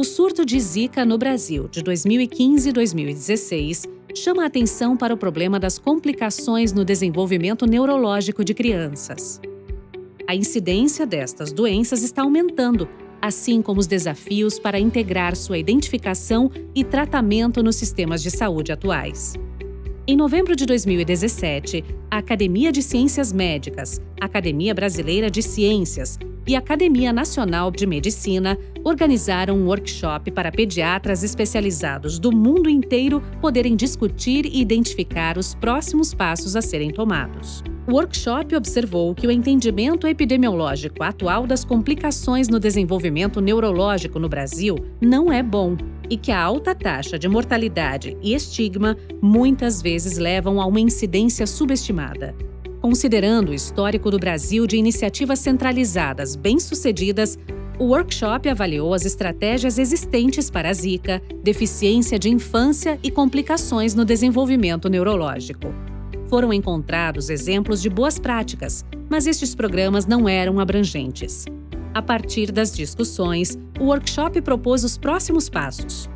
O surto de Zika no Brasil de 2015 e 2016 chama a atenção para o problema das complicações no desenvolvimento neurológico de crianças. A incidência destas doenças está aumentando, assim como os desafios para integrar sua identificação e tratamento nos sistemas de saúde atuais. Em novembro de 2017, a Academia de Ciências Médicas, Academia Brasileira de Ciências e Academia Nacional de Medicina organizaram um workshop para pediatras especializados do mundo inteiro poderem discutir e identificar os próximos passos a serem tomados. O workshop observou que o entendimento epidemiológico atual das complicações no desenvolvimento neurológico no Brasil não é bom e que a alta taxa de mortalidade e estigma muitas vezes levam a uma incidência subestimada. Considerando o histórico do Brasil de iniciativas centralizadas bem-sucedidas, o workshop avaliou as estratégias existentes para a Zika, deficiência de infância e complicações no desenvolvimento neurológico. Foram encontrados exemplos de boas práticas, mas estes programas não eram abrangentes. A partir das discussões, o workshop propôs os próximos passos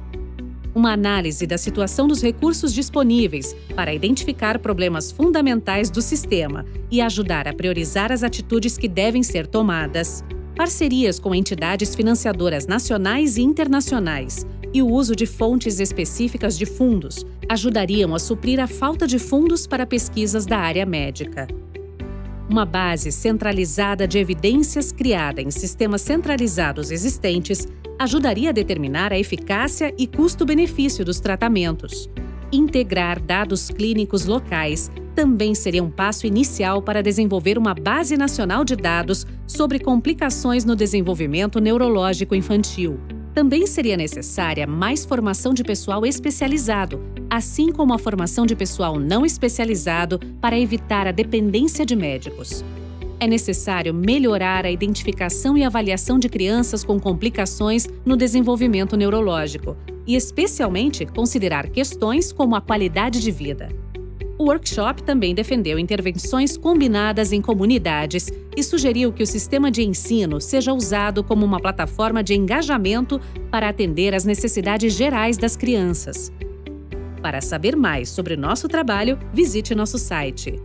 uma análise da situação dos recursos disponíveis para identificar problemas fundamentais do sistema e ajudar a priorizar as atitudes que devem ser tomadas, parcerias com entidades financiadoras nacionais e internacionais e o uso de fontes específicas de fundos ajudariam a suprir a falta de fundos para pesquisas da área médica. Uma base centralizada de evidências criada em sistemas centralizados existentes ajudaria a determinar a eficácia e custo-benefício dos tratamentos. Integrar dados clínicos locais também seria um passo inicial para desenvolver uma base nacional de dados sobre complicações no desenvolvimento neurológico infantil. Também seria necessária mais formação de pessoal especializado, assim como a formação de pessoal não especializado para evitar a dependência de médicos é necessário melhorar a identificação e avaliação de crianças com complicações no desenvolvimento neurológico e, especialmente, considerar questões como a qualidade de vida. O workshop também defendeu intervenções combinadas em comunidades e sugeriu que o sistema de ensino seja usado como uma plataforma de engajamento para atender às necessidades gerais das crianças. Para saber mais sobre nosso trabalho, visite nosso site